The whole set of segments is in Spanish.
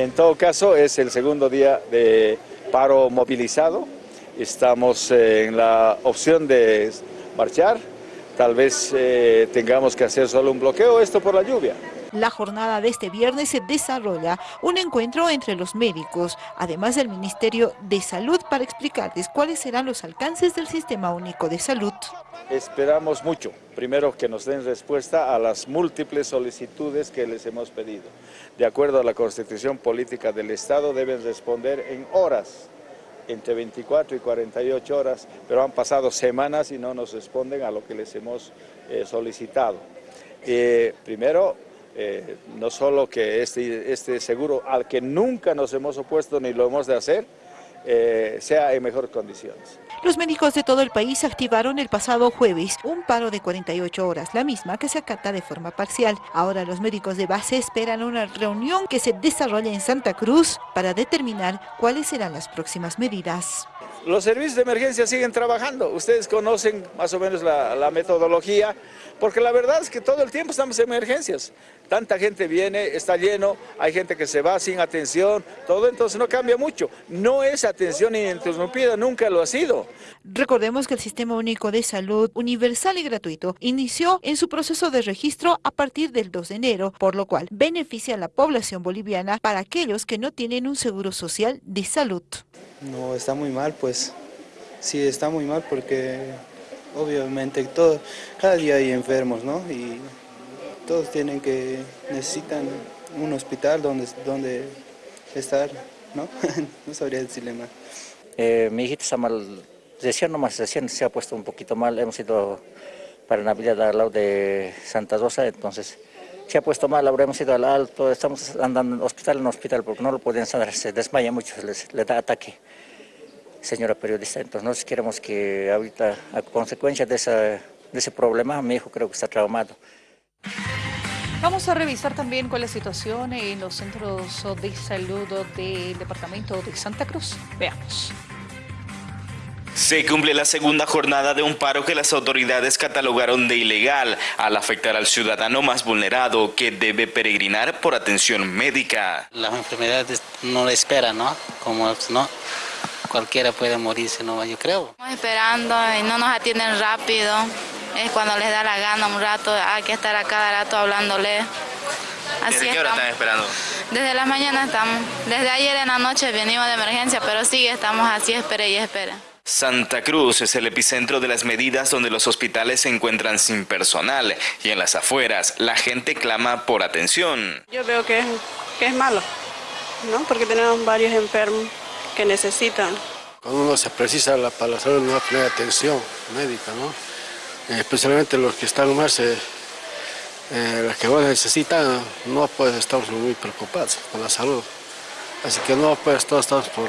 En todo caso, es el segundo día de paro movilizado. Estamos eh, en la opción de marchar. Tal vez eh, tengamos que hacer solo un bloqueo, esto por la lluvia. La jornada de este viernes se desarrolla un encuentro entre los médicos, además del Ministerio de Salud, para explicarles cuáles serán los alcances del Sistema Único de Salud. Esperamos mucho, primero que nos den respuesta a las múltiples solicitudes que les hemos pedido. De acuerdo a la Constitución Política del Estado deben responder en horas, entre 24 y 48 horas, pero han pasado semanas y no nos responden a lo que les hemos eh, solicitado. Eh, primero, eh, no solo que este, este seguro al que nunca nos hemos opuesto ni lo hemos de hacer, eh, sea en mejores condiciones. Los médicos de todo el país activaron el pasado jueves un paro de 48 horas, la misma que se acata de forma parcial. Ahora los médicos de base esperan una reunión que se desarrolle en Santa Cruz para determinar cuáles serán las próximas medidas. Los servicios de emergencia siguen trabajando, ustedes conocen más o menos la, metodología, porque la verdad es que todo el tiempo estamos en emergencias. Tanta gente viene, está lleno, hay gente que se va sin atención, todo entonces no cambia mucho. No es atención ininterrumpida, nunca lo ha sido. Recordemos que el Sistema Único de Salud Universal y Gratuito inició en su proceso de registro a partir del 2 de enero, por lo cual beneficia a la población boliviana para aquellos que no tienen un seguro social de salud. No, está muy mal, pues sí, está muy mal porque obviamente todo, cada día hay enfermos, ¿no? Y todos tienen que, necesitan un hospital donde, donde estar, ¿no? no sabría decirle más. Eh, mi hijita está mal, recién nomás, recién se ha puesto un poquito mal, hemos ido para Navidad al lado de Santa Rosa, entonces se ha puesto mal, ahora hemos ido al alto, estamos andando hospital en hospital porque no lo pueden sanar, se desmaya mucho, le da ataque señora periodista. Entonces nosotros queremos que ahorita, a consecuencia de, de ese problema, mi hijo creo que está traumado. Vamos a revisar también cuál es la situación en los centros de salud del departamento de Santa Cruz. Veamos. Se cumple la segunda jornada de un paro que las autoridades catalogaron de ilegal al afectar al ciudadano más vulnerado que debe peregrinar por atención médica. Las enfermedades no le esperan, ¿no? Como no, cualquiera puede morirse, ¿no? Yo creo. Estamos esperando y no nos atienden rápido. Es cuando les da la gana un rato, hay que estar a cada rato hablándole. Así ¿Desde qué hora están esperando? Desde la mañana estamos. Desde ayer en la noche venimos de emergencia, pero sí, estamos así, espere y espere. Santa Cruz es el epicentro de las medidas donde los hospitales se encuentran sin personal y en las afueras la gente clama por atención. Yo veo que es, que es malo, ¿no? porque tenemos varios enfermos que necesitan. Cuando uno se precisa la, para la salud no va a tener atención médica, ¿no? Eh, especialmente los que están más, eh, eh, los que más necesitan, no pues estamos muy preocupados con la salud. Así que no, pues todos estamos por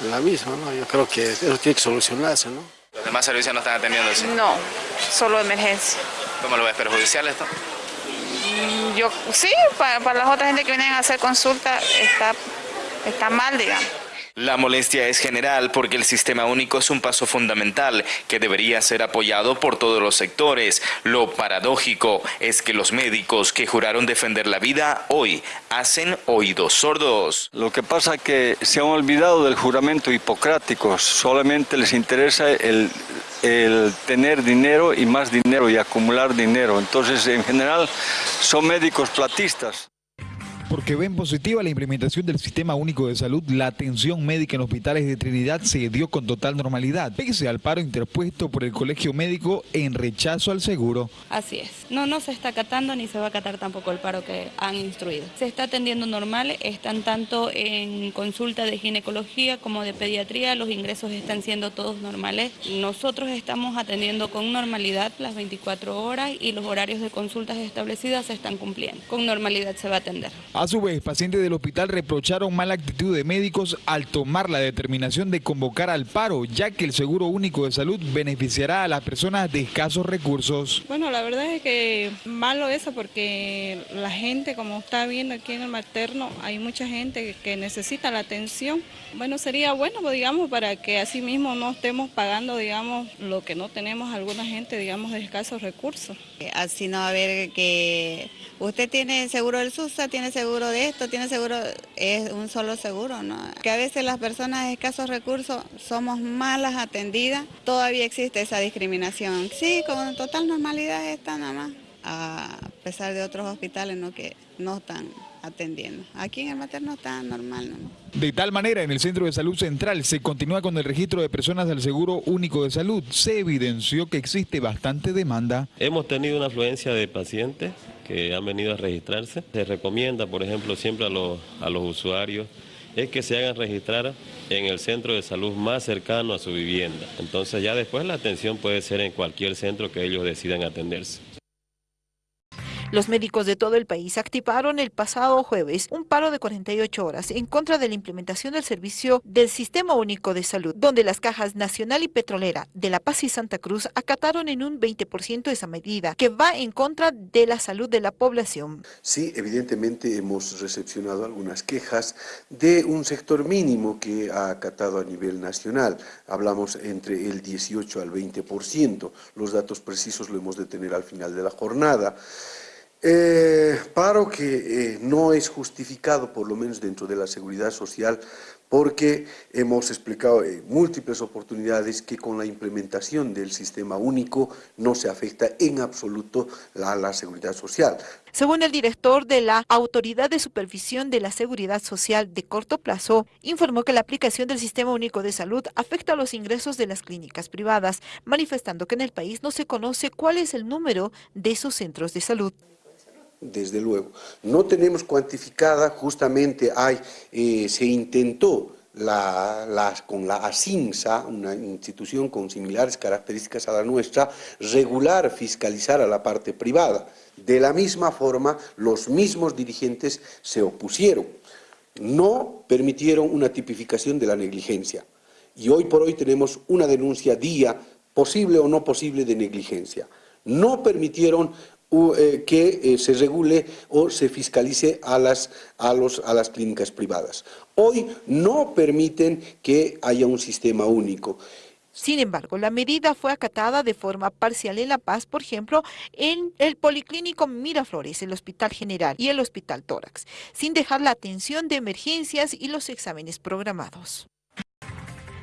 la misma, ¿no? Yo creo que eso tiene que solucionarse, ¿no? ¿Los demás servicios no están atendiendo eso? No, solo emergencia. ¿Cómo lo ves? ¿Perjudicial esto? Mm, yo, sí, para, para las otras gente que vienen a hacer consulta está, está mal, digamos. La molestia es general porque el sistema único es un paso fundamental que debería ser apoyado por todos los sectores. Lo paradójico es que los médicos que juraron defender la vida hoy hacen oídos sordos. Lo que pasa es que se han olvidado del juramento hipocrático, solamente les interesa el, el tener dinero y más dinero y acumular dinero. Entonces, en general, son médicos platistas porque ven positiva la implementación del Sistema Único de Salud, la atención médica en hospitales de Trinidad se dio con total normalidad, pese al paro interpuesto por el Colegio Médico en rechazo al seguro. Así es. No, no se está acatando ni se va a acatar tampoco el paro que han instruido. Se está atendiendo normal, están tanto en consulta de ginecología como de pediatría, los ingresos están siendo todos normales. Nosotros estamos atendiendo con normalidad las 24 horas y los horarios de consultas establecidas se están cumpliendo. Con normalidad se va a atender. A su vez, pacientes del hospital reprocharon mala actitud de médicos al tomar la determinación de convocar al paro, ya que el Seguro Único de Salud beneficiará a las personas de escasos recursos. Bueno, la verdad es que malo eso porque la gente, como está viendo aquí en el materno, hay mucha gente que necesita la atención. Bueno, sería bueno, pues, digamos, para que así mismo no estemos pagando, digamos, lo que no tenemos alguna gente, digamos, de escasos recursos. Así no a haber que... Usted tiene seguro del SUSA, tiene seguro seguro de esto, tiene seguro, es un solo seguro, ¿no? Que a veces las personas de escasos recursos somos malas atendidas, todavía existe esa discriminación. Sí, con total normalidad está nada más, a pesar de otros hospitales ¿no? que no están atendiendo. Aquí en el materno está normal. ¿no? De tal manera, en el Centro de Salud Central se continúa con el registro de personas del Seguro Único de Salud. Se evidenció que existe bastante demanda. Hemos tenido una afluencia de pacientes que han venido a registrarse. Se recomienda, por ejemplo, siempre a los, a los usuarios es que se hagan registrar en el centro de salud más cercano a su vivienda. Entonces ya después la atención puede ser en cualquier centro que ellos decidan atenderse. Los médicos de todo el país activaron el pasado jueves un paro de 48 horas en contra de la implementación del servicio del Sistema Único de Salud, donde las cajas nacional y petrolera de La Paz y Santa Cruz acataron en un 20% esa medida, que va en contra de la salud de la población. Sí, evidentemente hemos recepcionado algunas quejas de un sector mínimo que ha acatado a nivel nacional. Hablamos entre el 18 al 20%. Los datos precisos lo hemos de tener al final de la jornada. Eh, paro que eh, no es justificado, por lo menos dentro de la seguridad social, porque hemos explicado en múltiples oportunidades que con la implementación del sistema único no se afecta en absoluto la, la seguridad social. Según el director de la Autoridad de Supervisión de la Seguridad Social de corto plazo, informó que la aplicación del Sistema Único de Salud afecta a los ingresos de las clínicas privadas, manifestando que en el país no se conoce cuál es el número de esos centros de salud desde luego. No tenemos cuantificada, justamente hay, eh, se intentó la, con la ASINSA, una institución con similares características a la nuestra, regular, fiscalizar a la parte privada. De la misma forma, los mismos dirigentes se opusieron. No permitieron una tipificación de la negligencia. Y hoy por hoy tenemos una denuncia día, posible o no posible, de negligencia. No permitieron que eh, se regule o se fiscalice a las, a, los, a las clínicas privadas. Hoy no permiten que haya un sistema único. Sin embargo, la medida fue acatada de forma parcial en La Paz, por ejemplo, en el Policlínico Miraflores, el Hospital General y el Hospital Tórax, sin dejar la atención de emergencias y los exámenes programados.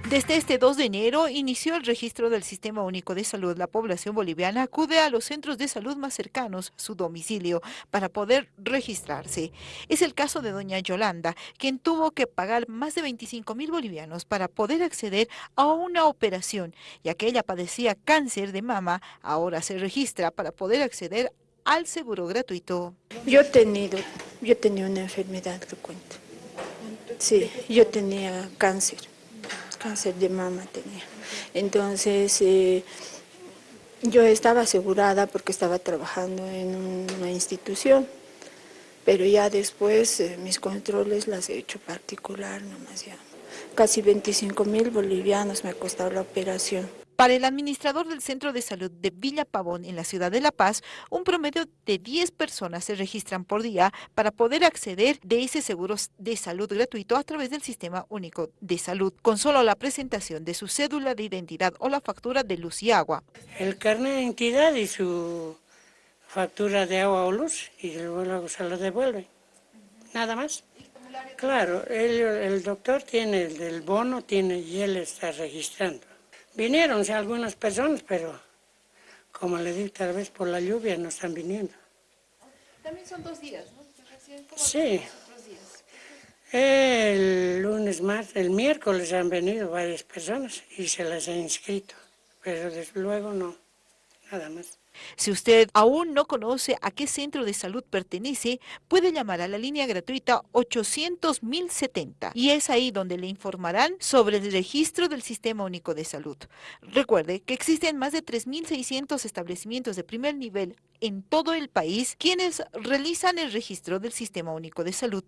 Desde este 2 de enero inició el registro del Sistema Único de Salud. La población boliviana acude a los centros de salud más cercanos, su domicilio, para poder registrarse. Es el caso de doña Yolanda, quien tuvo que pagar más de 25 mil bolivianos para poder acceder a una operación, ya que ella padecía cáncer de mama, ahora se registra para poder acceder al seguro gratuito. Yo he tenido, yo tenía una enfermedad que cuento. Sí, yo tenía cáncer cáncer de mama tenía. Entonces, eh, yo estaba asegurada porque estaba trabajando en una institución, pero ya después eh, mis controles las he hecho particular nomás ya. Casi 25 mil bolivianos me ha costado la operación. Para el administrador del Centro de Salud de Villa Pavón en la ciudad de La Paz, un promedio de 10 personas se registran por día para poder acceder de ese seguro de salud gratuito a través del Sistema Único de Salud, con solo la presentación de su cédula de identidad o la factura de luz y agua. El carnet de identidad y su factura de agua o luz y luego se lo devuelve. Nada más. Claro, el, el doctor tiene el del bono tiene y él está registrando. Vinieron algunas personas, pero como le digo, tal vez por la lluvia no están viniendo. También son dos días, ¿no? Sí. El lunes más, el miércoles han venido varias personas y se las han inscrito, pero desde luego no, nada más. Si usted aún no conoce a qué centro de salud pertenece, puede llamar a la línea gratuita 800.070 y es ahí donde le informarán sobre el registro del Sistema Único de Salud. Recuerde que existen más de 3.600 establecimientos de primer nivel en todo el país quienes realizan el registro del Sistema Único de Salud.